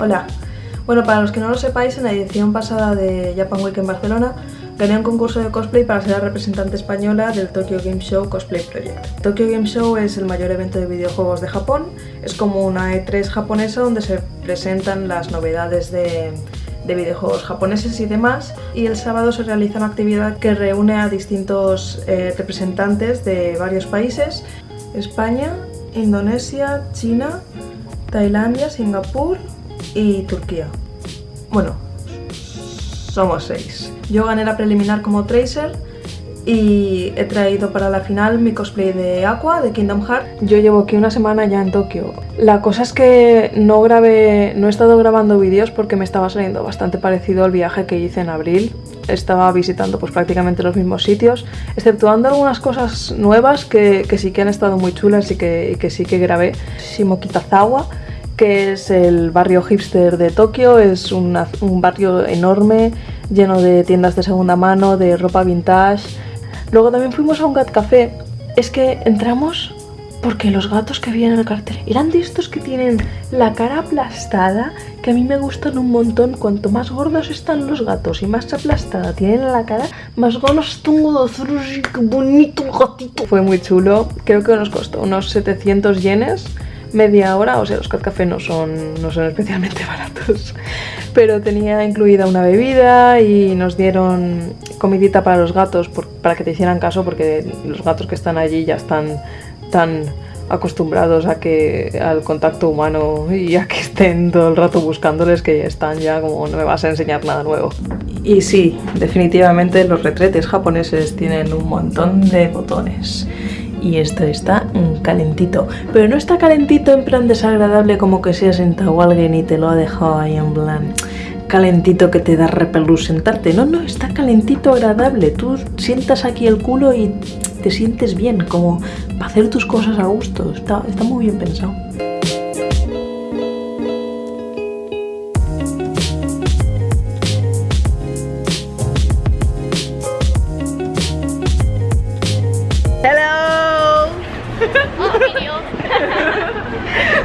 Hola. Bueno, para los que no lo sepáis, en la edición pasada de Japan Week en Barcelona gané un concurso de cosplay para ser la representante española del Tokyo Game Show Cosplay Project. Tokyo Game Show es el mayor evento de videojuegos de Japón, es como una E3 japonesa donde se presentan las novedades de, de videojuegos japoneses y demás y el sábado se realiza una actividad que reúne a distintos eh, representantes de varios países España, Indonesia, China, Tailandia, Singapur y Turquía. Bueno, somos seis. Yo gané la preliminar como Tracer y he traído para la final mi cosplay de Aqua, de Kingdom Hearts. Yo llevo aquí una semana ya en Tokio. La cosa es que no grabé, no he estado grabando vídeos porque me estaba saliendo bastante parecido al viaje que hice en abril. Estaba visitando pues prácticamente los mismos sitios, exceptuando algunas cosas nuevas que, que sí que han estado muy chulas y que, y que sí que grabé. Shimokitazawa, que es el barrio hipster de Tokio, es un barrio enorme, lleno de tiendas de segunda mano, de ropa vintage. Luego también fuimos a un Gat Café. Es que entramos porque los gatos que había en el cartel eran de estos que tienen la cara aplastada, que a mí me gustan un montón. Cuanto más gordos están los gatos y más aplastada tienen la cara, más ganas tengo de hacer qué bonito gatito. Fue muy chulo, creo que nos costó unos 700 yenes media hora, o sea, los cat café no son, no son especialmente baratos, pero tenía incluida una bebida y nos dieron comidita para los gatos por- para que te hicieran caso porque los gatos que están allí ya están tan acostumbrados a que al contacto humano y a que estén todo el rato buscándoles que están ya como no me vas a enseñar nada nuevo. Y sí, definitivamente los retretes japoneses tienen un montón de botones y esto está calentito. Pero no está calentito en plan desagradable como que se ha sentado alguien y te lo ha dejado ahí en plan calentito que te da repelús sentarte. No, no, está calentito agradable. Tú sientas aquí el culo y te sientes bien, como para hacer tus cosas a gusto. Está, está muy bien pensado.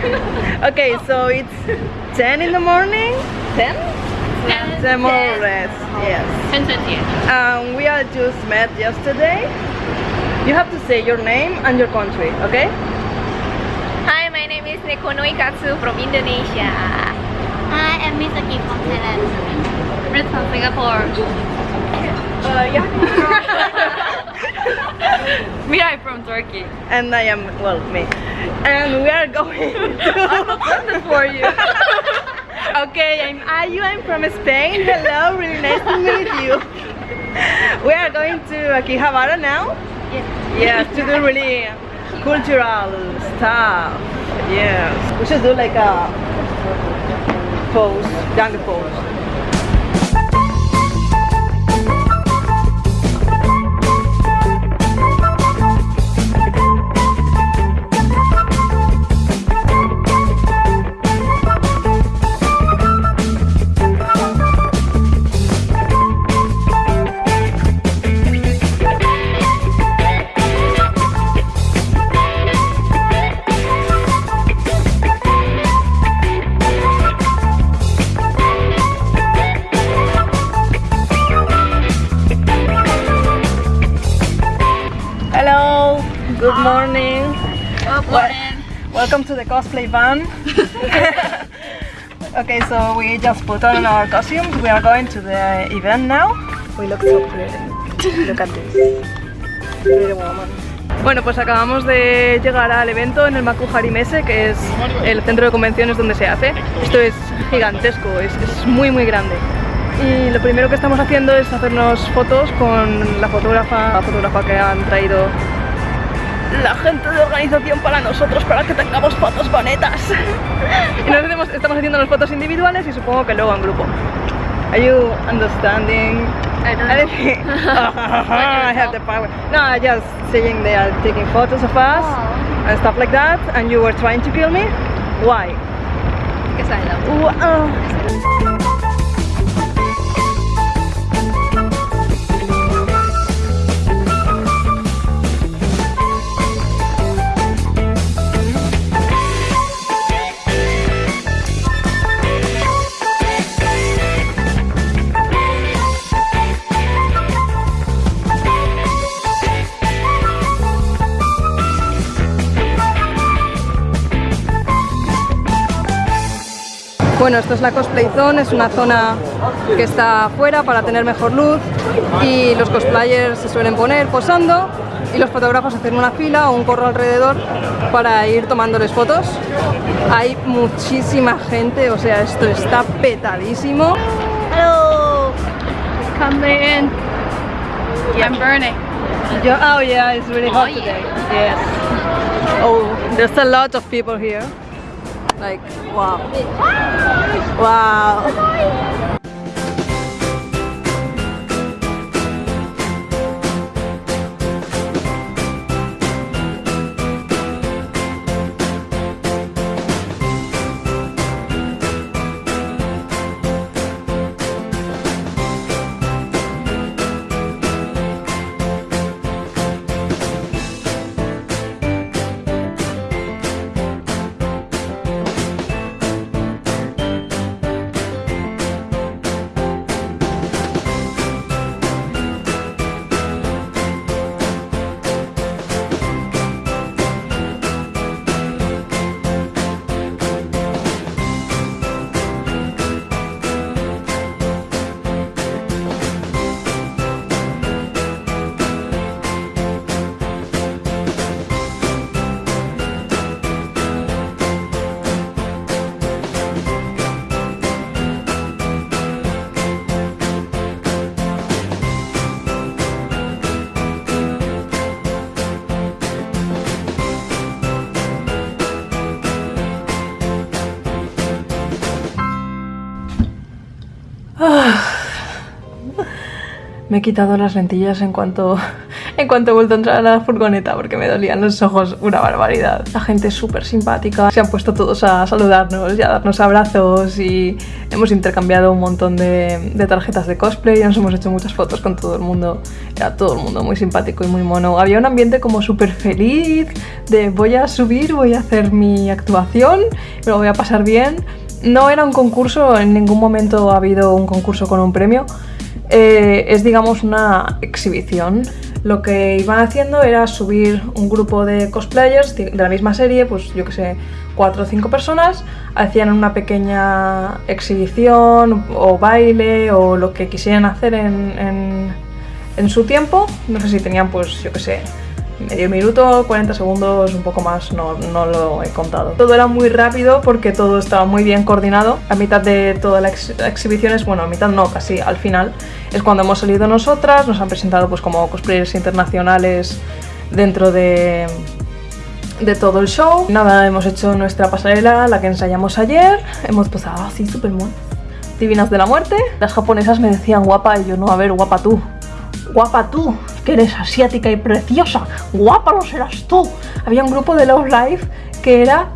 Okay, so it's 10 in the morning? 10? 10 more or less, yes. 10:20. Um, we are just met yesterday. You have to say your name and your country, okay? Hi, my name is Nekono Ikatsu from Indonesia. Hi, I'm Misaki from Thailand. Red from Singapore. Uh, yeah. We are from Turkey. and I am, well, me. And we are going to... For you. Okay, I'm Ayu, I'm from Spain. Hello, really nice to meet you. We are going to Akihabara now. Yes. Yes, to do really cultural stuff. Yes. We should do like a pose, young pose. Good morning. Wel- Welcome to the cosplay van. okay, so we just put on our costumes. We are going to the event now. We look so pretty. Look at this. Pretty woman. Bueno, pues acabamos de llegar al evento en el Makuhari Messe, que es el centro de convenciones donde se hace. Esto es gigantesco, es, es muy muy grande. Y lo primero que estamos haciendo es hacernos fotos con la fotógrafa, la fotógrafa que han traído la gente de organización para nosotros, para que tengamos fotos bonitas. y nos hacemos- estamos haciendo las fotos individuales y supongo que luego en grupo. Are you understanding? I don't know. I have the power. No, I just saying they are taking photos of us Oh. and stuff like that, and you were trying to kill me. Why? Because I love you. Wow. Bueno, esto es la Cosplay Zone, es una zona que está afuera para tener mejor luz y los cosplayers se suelen poner posando y los fotógrafos hacen una fila o un corro alrededor para ir tomándoles fotos. Hay muchísima gente, o sea, esto está petadísimo. Hello. Come in. I'm burning. Yo, oh yeah, it's really hot Oh, today. Yes. Oh, there's a lot of people here. Like, wow. Wow. Me he quitado las lentillas en cuanto, en cuanto he vuelto a entrar a la furgoneta porque me dolían los ojos una barbaridad. La gente es súper simpática, se han puesto todos a saludarnos y a darnos abrazos y hemos intercambiado un montón de, de tarjetas de cosplay y nos hemos hecho muchas fotos con todo el mundo. Era todo el mundo muy simpático y muy mono. Había un ambiente como súper feliz de voy a subir, voy a hacer mi actuación, me lo voy a pasar bien. No era un concurso, en ningún momento ha habido un concurso con un premio. Eh, es digamos una exhibición. Lo que iban haciendo era subir un grupo de cosplayers de la misma serie, pues yo que sé, cuatro o cinco personas, hacían una pequeña exhibición o baile o lo que quisieran hacer en, en- en su tiempo. No sé si tenían pues yo que sé, medio minuto, 40 segundos, un poco más, no, no lo he contado. Todo era muy rápido porque todo estaba muy bien coordinado. A mitad de toda la ex- exhibición bueno, a mitad no, casi al final, es cuando hemos salido nosotras, nos han presentado pues como cosplayers internacionales dentro de, de todo el show. Nada, hemos hecho nuestra pasarela, la que ensayamos ayer, hemos posado así súper muy divinas de la muerte. Las japonesas me decían guapa y yo no, a ver, guapa tú. Guapa tú, que eres asiática y preciosa. Guapa lo serás tú. Había un grupo de Love Life que era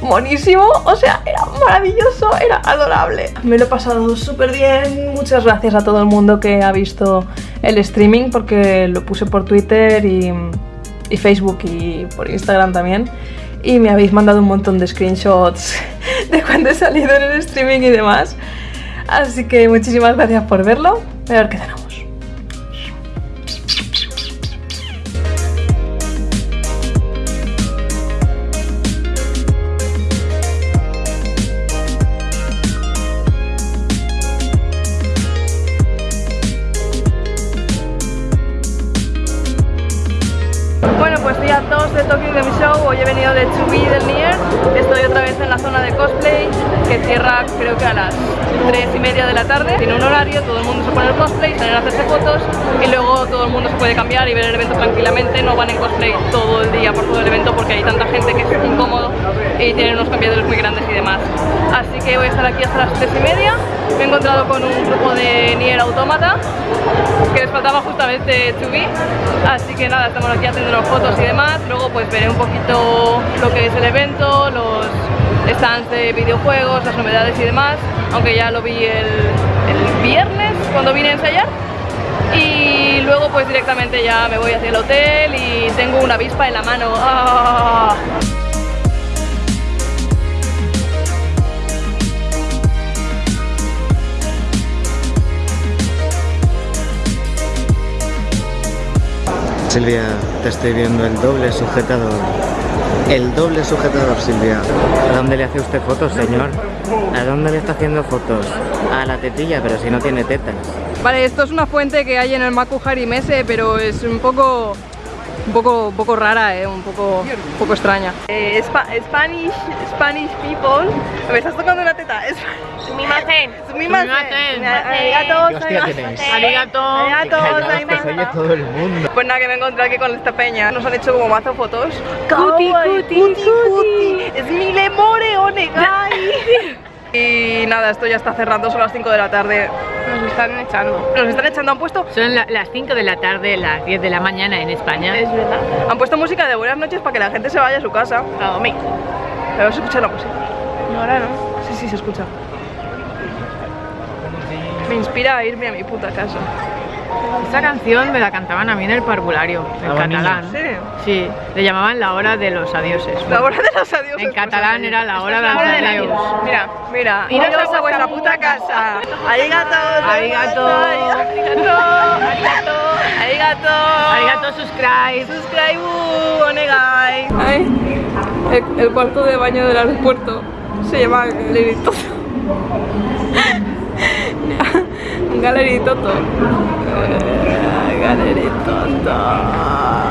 buenísimo, o sea, era maravilloso, era adorable. Me lo he pasado súper bien. Muchas gracias a todo el mundo que ha visto el streaming porque lo puse por Twitter y, Facebook y por Instagram también. Y me habéis mandado un montón de screenshots de cuando he salido en el streaming y demás. Así que muchísimas gracias por verlo. A ver qué. De Tokyo Game Show, hoy he venido de Chubi del Nier, estoy otra vez en la zona de cosplay, que cierra creo que a las 3 y media de la tarde, tiene un horario, todo el mundo se pone el cosplay, salen a hacerse fotos y luego todo el mundo se puede cambiar y ver el evento tranquilamente, no van en cosplay todo el día por todo el evento porque hay tanta gente que es incómodo y tienen unos cambiadores muy grandes y demás. Así que voy a estar aquí hasta las 3 y media, me he encontrado con un grupo de Nier Automata, que les faltaba justamente Chubi, así que nada, estamos aquí haciendo fotos y demás, luego pues veré un poquito lo que es el evento, los stands de videojuegos, las novedades y demás, aunque ya lo vi el, el viernes cuando vine a ensayar y luego pues directamente ya me voy hacia el hotel y tengo una avispa en la mano. ¡Ah! Silvia, te estoy viendo el doble sujetador. El doble sujetador, Silvia. ¿A dónde le hace usted fotos, señor? ¿A dónde le está haciendo fotos? A la tetilla, pero si no tiene tetas. Vale, esto es una fuente que hay en el Maku Harimese, pero es un poco un poco, un poco rara, eh, un, poco, un poco extraña. Eh, Spa- Spanish, Spanish people. Me estás tocando una teta. Es, Sumimasen. Sumimasen. Sumimasen. Arigato. Arigato. Arigato, oye todo el mundo. Pues nada, que me encontré aquí con esta peña. Nos han hecho como mazo fotos. Cuti, cuti, cuti. Es mi lemore, onegai. Y nada, esto ya está cerrando, son las 5 de la tarde. Nos están echando. Nos están echando, han puesto, Son la- las 5 de la tarde, las 10 de la mañana en España. es verdad, han puesto música de buenas noches para que la gente se vaya a su casa. A dormir. Pero se escucha la música. No, ahora no. Sí, sí, se escucha. Me inspira a irme a mi puta casa. Esta canción me la cantaban a mí en el parvulario, en Ah, catalán. ¿En serio? Sí, le llamaban la hora de los adioses. La hora de los adiós. En catalán era la hora de los adiós. Mira, mira, Iros a vuestra puta casa. Arigato, Arigato. arigato, arigato, arigato, Arigato, subscribe. Subscribe, onegai. Ay, el, el cuarto de baño del aeropuerto se llama Gallery Gallery Toto. Eh, Gallery Toto.